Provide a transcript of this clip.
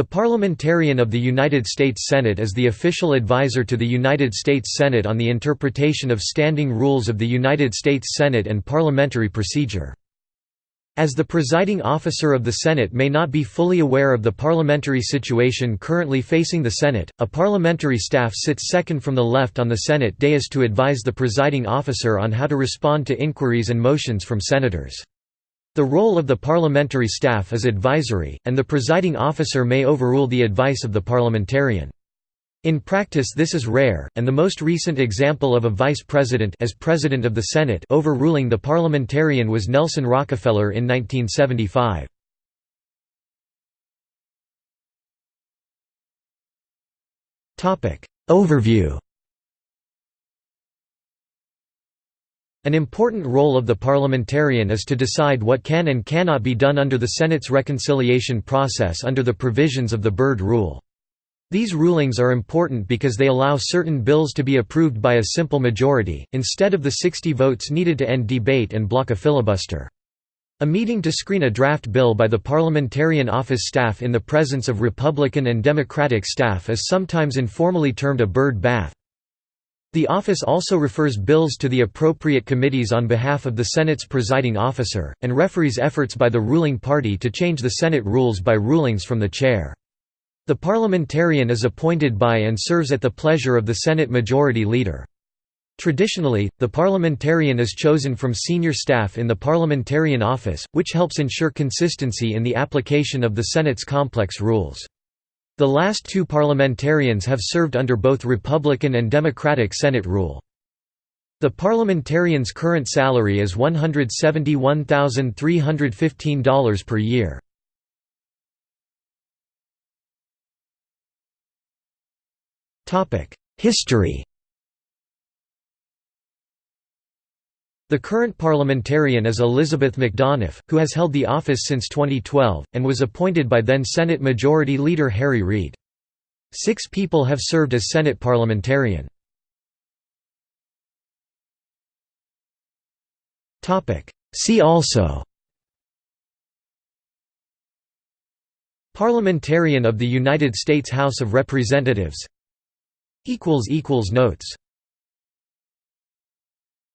The Parliamentarian of the United States Senate is the official advisor to the United States Senate on the interpretation of standing rules of the United States Senate and parliamentary procedure. As the presiding officer of the Senate may not be fully aware of the parliamentary situation currently facing the Senate, a parliamentary staff sits second from the left on the Senate dais to advise the presiding officer on how to respond to inquiries and motions from senators. The role of the parliamentary staff is advisory, and the presiding officer may overrule the advice of the parliamentarian. In practice this is rare, and the most recent example of a vice president as president of the Senate overruling the parliamentarian was Nelson Rockefeller in 1975. Overview An important role of the parliamentarian is to decide what can and cannot be done under the Senate's reconciliation process under the provisions of the Byrd Rule. These rulings are important because they allow certain bills to be approved by a simple majority, instead of the 60 votes needed to end debate and block a filibuster. A meeting to screen a draft bill by the parliamentarian office staff in the presence of Republican and Democratic staff is sometimes informally termed a Byrd bath. The office also refers bills to the appropriate committees on behalf of the Senate's presiding officer, and referees efforts by the ruling party to change the Senate rules by rulings from the chair. The parliamentarian is appointed by and serves at the pleasure of the Senate Majority Leader. Traditionally, the parliamentarian is chosen from senior staff in the parliamentarian office, which helps ensure consistency in the application of the Senate's complex rules. The last two parliamentarians have served under both Republican and Democratic Senate rule. The parliamentarian's current salary is $171,315 per year. History The current parliamentarian is Elizabeth McDonough, who has held the office since 2012, and was appointed by then Senate Majority Leader Harry Reid. Six people have served as Senate parliamentarian. See also Parliamentarian of the United States House of Representatives Notes